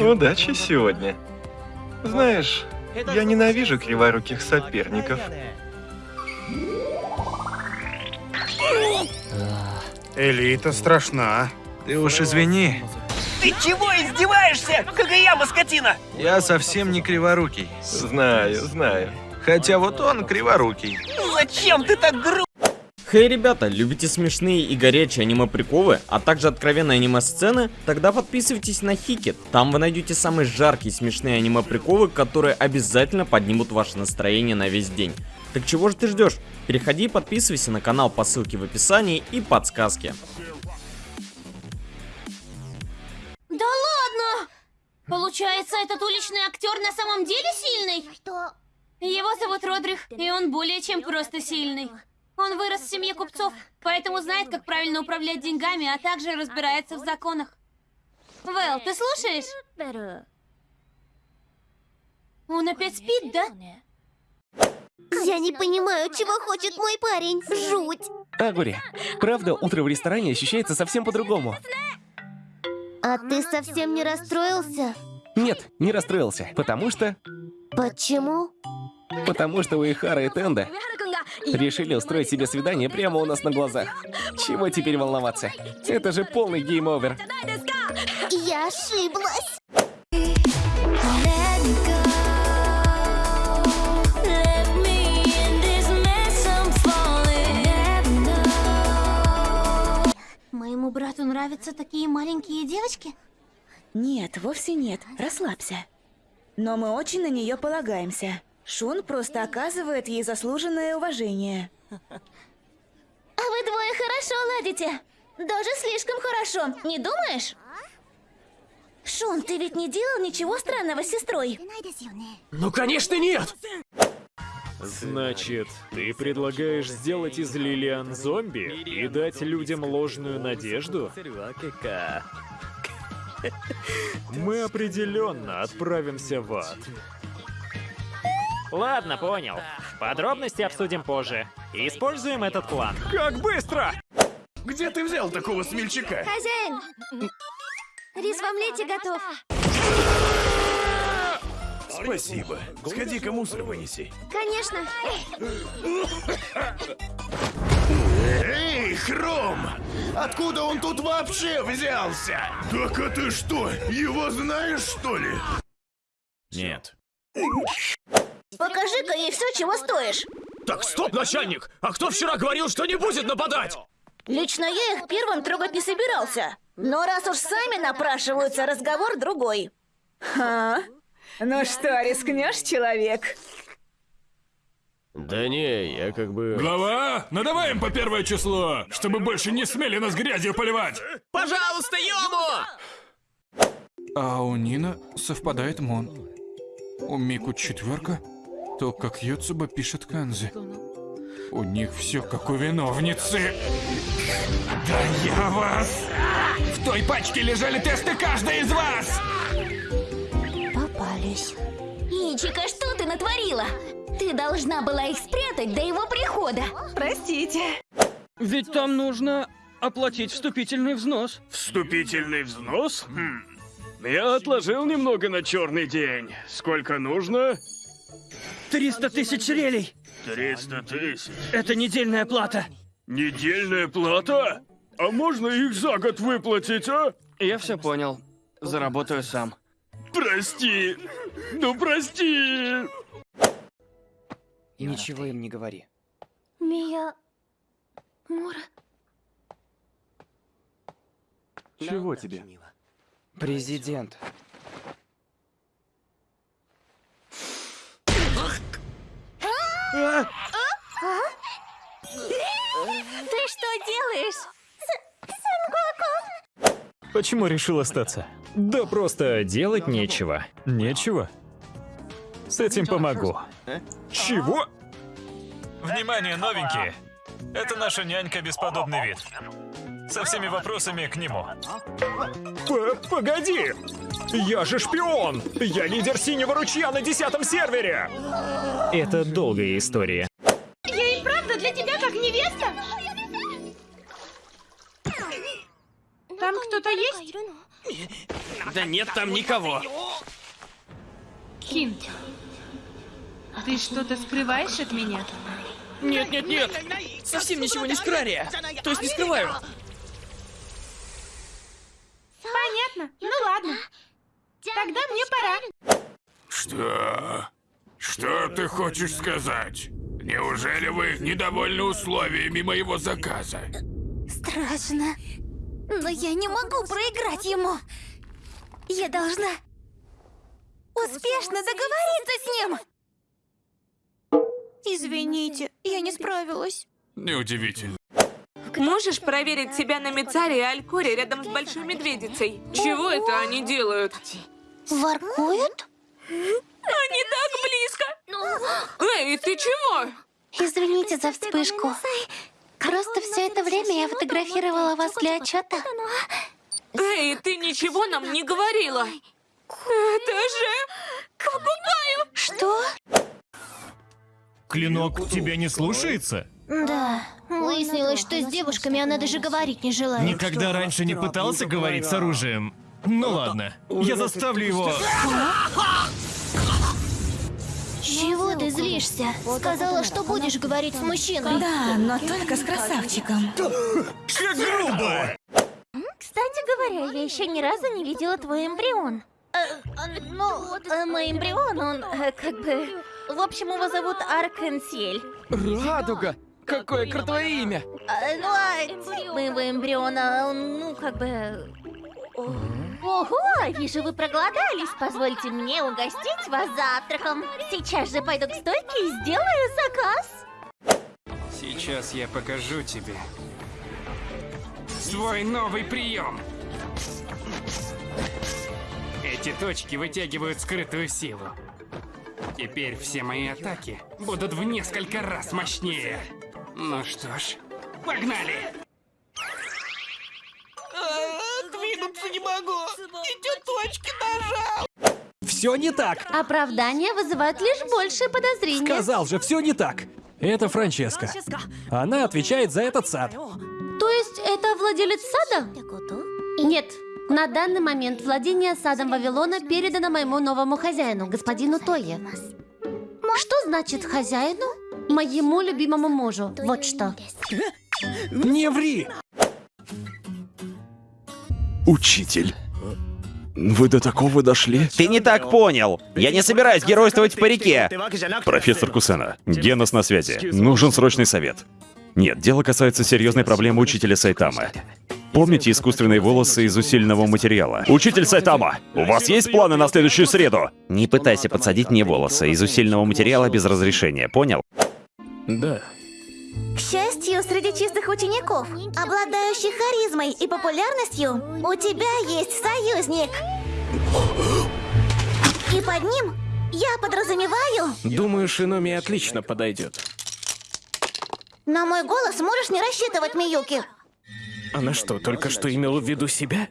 Удачи сегодня. Знаешь, я ненавижу криворуких соперников. Элита страшна. Ты уж извини, Ты чего издеваешься, Кагаяма, скотина? я совсем не криворукий. Знаю, знаю. Хотя вот он криворукий. Ну Зачем ты так грубо? Хей, ребята, любите смешные и горячие аниме-приколы, а также откровенные аниме-сцены? Тогда подписывайтесь на Хикет. Там вы найдете самые жаркие смешные аниме-приколы, которые обязательно поднимут ваше настроение на весь день. Так чего же ты ждешь? Переходи и подписывайся на канал по ссылке в описании и подсказке. Да ладно! Получается, этот уличный актер на самом деле сильный? Его зовут Родрих, и он более чем просто сильный. Он вырос в семье купцов, поэтому знает, как правильно управлять деньгами, а также разбирается в законах. Вэл, ты слушаешь? Он опять спит, да? Я не понимаю, чего хочет мой парень. Жуть. Агури, правда, утро в ресторане ощущается совсем по-другому. А ты совсем не расстроился? Нет, не расстроился, потому что... Почему? Потому что Уэхара и Тендо решили устроить себе свидание прямо у нас на глазах. Чего теперь волноваться? Это же полный game over. Я ошиблась. Моему брату нравятся такие маленькие девочки? Нет, вовсе нет. Расслабься. Но мы очень на нее полагаемся. Шун просто оказывает ей заслуженное уважение. А вы двое хорошо ладите. Даже слишком хорошо, не думаешь? Шун, ты ведь не делал ничего странного с сестрой? Ну, конечно, нет! Значит, ты предлагаешь сделать из Лилиан зомби и дать людям ложную надежду? Мы определенно отправимся в ад. Ладно, понял. Подробности обсудим позже. Используем этот план. Как быстро! Где ты взял такого смельчака? Хозяин! Рис в омлете готов. Спасибо. Сходи-ка мусор вынеси. Конечно. Эй, Хром! Откуда он тут вообще взялся? Так а ты что, его знаешь, что ли? Нет. Покажи-ка ей все, чего стоишь. Так, стоп, начальник! А кто вчера говорил, что не будет нападать? Лично я их первым трогать не собирался. Но раз уж сами напрашиваются, разговор другой. Ха? Ну что, рискнешь, человек? Да не, я как бы... Глава, ну давай им по первое число, чтобы больше не смели нас грязью поливать. Пожалуйста, Йому! А у Нина совпадает Мон. У Мику четверка, то как Юцуба пишет Канзи. У них все как у виновницы. Да я вас! В той пачке лежали тесты каждой из вас! Попались. Ичика, что ты натворила? Ты должна была их спрятать до его прихода. Простите. Ведь там нужно оплатить вступительный взнос. Вступительный взнос? Хм. Я отложил немного на черный день. Сколько нужно? 300 тысяч релей. 300 тысяч. Это недельная плата. Недельная плата? А можно их за год выплатить, а? Я все понял. Заработаю сам. Прости. Ну прости. Ничего им не говори. Мия... Мура... Чего тебе? Президент. Ты что делаешь? Почему решил остаться? Да просто делать нечего. Нечего? С этим помогу. Чего? Внимание, новенькие! Это наша нянька бесподобный вид. Со всеми вопросами к нему. П Погоди! Я же шпион! Я лидер синего ручья на десятом сервере! Это долгая история. Я и правда для тебя как невеста? Там кто-то есть? Да нет там никого. Кин, ты что-то скрываешь от меня? Нет, нет, нет. Совсем ничего не скрария. То есть не скрываю. Понятно. Ну ладно. Тогда мне пора. Что? Что ты хочешь сказать? Неужели вы недовольны условиями моего заказа? Страшно. Но я не могу проиграть ему. Я должна успешно договориться с ним. Извините, я не справилась. Неудивительно. Можешь проверить себя на Мицаре и Алькоре рядом с Большой Медведицей? Чего это они делают? Воркуют? Они так близко! Эй, ты чего? Извините за вспышку. Просто все это время я фотографировала вас для отчета. Эй, ты ничего нам не говорила! Это же... Покупаю! Что? Клинок тебя не слушается? Да. Выяснилось, что с девушками она даже говорить не желает. Никогда раньше не пытался говорить с оружием. Ну ладно, я заставлю его... Чего ты злишься? Сказала, что будешь говорить с мужчиной. Да, но только с красавчиком. Как грубо! Кстати говоря, я еще ни разу не видела твой эмбрион. ну, э, мой эмбрион, он э, как бы... В общем, его зовут Аркенсиэль. Радуга! Какое крутое имя! А, ну, а моего эмбриона, он, ну, как бы... Ого, вижу, вы проголодались. Позвольте мне угостить вас завтраком. Сейчас же пойду к стойке и сделаю заказ. Сейчас я покажу тебе свой новый прием. Эти точки вытягивают скрытую силу. Теперь все мои атаки будут в несколько раз мощнее. Ну что ж, погнали! Двинуться не могу. Эти точки нажал. Все не так! Оправдания вызывают лишь большее подозрение. Сказал же, все не так! Это Франческа. Она отвечает за этот сад. То есть это владелец сада? Нет. На данный момент владение садом Вавилона передано моему новому хозяину, господину Тое. Что значит хозяину? Моему любимому мужу. Вот что. Не ври! Учитель. Вы до такого дошли? Ты не так понял. Я не собираюсь геройствовать в парике. Профессор Кусена, Генос на связи. Нужен срочный совет. Нет, дело касается серьезной проблемы учителя Сайтамы. Помните искусственные волосы из усиленного материала? Учитель Сайтама, у вас есть планы на следующую среду? Не пытайся подсадить мне волосы из усиленного материала без разрешения, понял? Да. К счастью, среди чистых учеников, обладающих харизмой и популярностью, у тебя есть союзник. И под ним я подразумеваю, Думаю, Шиноми отлично подойдет. на мой голос можешь не рассчитывать, Миюки. Она что, только что имела в виду себя?